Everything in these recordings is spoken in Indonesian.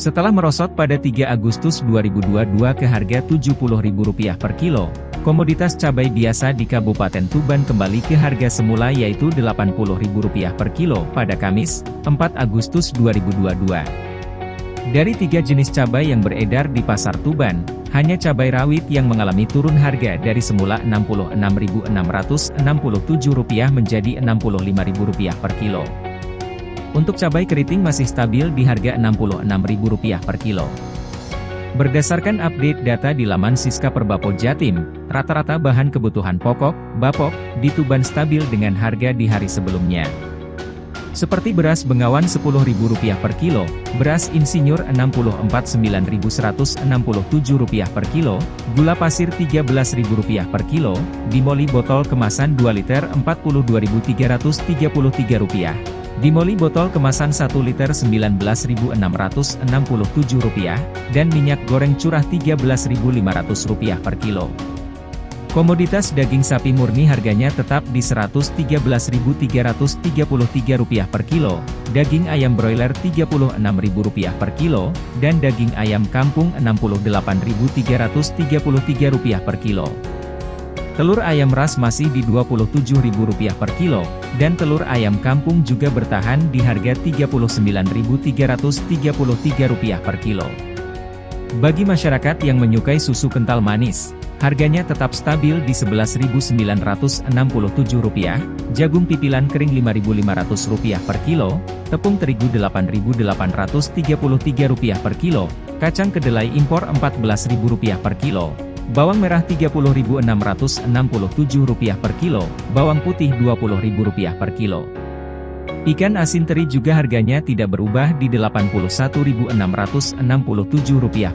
Setelah merosot pada 3 Agustus 2022 ke harga Rp70.000 per kilo, komoditas cabai biasa di Kabupaten Tuban kembali ke harga semula yaitu Rp80.000 per kilo pada Kamis, 4 Agustus 2022. Dari tiga jenis cabai yang beredar di pasar Tuban, hanya cabai rawit yang mengalami turun harga dari semula Rp66.667 menjadi Rp65.000 per kilo. Untuk cabai keriting masih stabil di harga Rp66.000 per kilo. Berdasarkan update data di laman Siska Perbapol Jatim, rata-rata bahan kebutuhan pokok, bapok, di Tuban stabil dengan harga di hari sebelumnya. Seperti beras bengawan Rp10.000 per kilo, beras insinyur Rp69.167 per kilo, gula pasir Rp13.000 per kilo, dimoli botol kemasan 2 liter Rp43.333 Dimoli botol kemasan 1 liter Rp19.667, dan minyak goreng curah Rp13.500 per kilo. Komoditas daging sapi murni harganya tetap di Rp113.333 per kilo, daging ayam broiler Rp36.000 per kilo, dan daging ayam kampung Rp68.333 per kilo. Telur ayam ras masih di Rp27.000 per kilo, dan telur ayam kampung juga bertahan di harga Rp39.333 per kilo. Bagi masyarakat yang menyukai susu kental manis, harganya tetap stabil di Rp11.967, jagung pipilan kering Rp5.500 per kilo, tepung terigu Rp8.833 per kilo, kacang kedelai impor Rp14.000 per kilo, Bawang merah Rp30.667 per kilo, bawang putih Rp20.000 per kilo. Ikan asin teri juga harganya tidak berubah di Rp81.667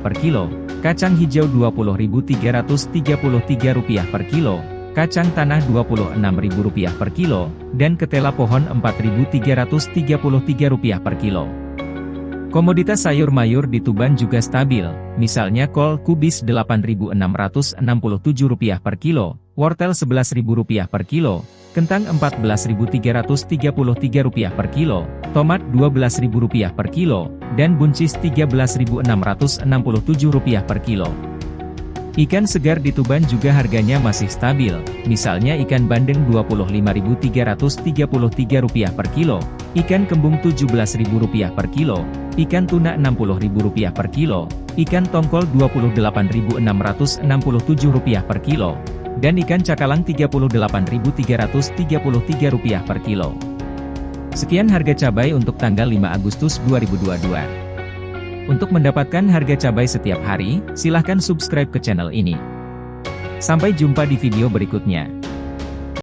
per kilo, kacang hijau Rp20.333 per kilo, kacang tanah Rp26.000 per kilo, dan ketela pohon Rp4.333 per kilo. Komoditas sayur mayur di Tuban juga stabil, misalnya kol kubis Rp8.667 per kilo, wortel Rp11.000 per kilo, kentang Rp14.333 per kilo, tomat Rp12.000 per kilo, dan buncis Rp13.667 per kilo. Ikan segar di Tuban juga harganya masih stabil, misalnya ikan bandeng Rp25.333 per kilo, ikan kembung Rp17.000 per kilo, ikan tuna Rp60.000 per kilo, ikan tongkol Rp28.667 per kilo, dan ikan cakalang Rp38.333 per kilo. Sekian harga cabai untuk tanggal 5 Agustus 2022. Untuk mendapatkan harga cabai setiap hari, silahkan subscribe ke channel ini. Sampai jumpa di video berikutnya.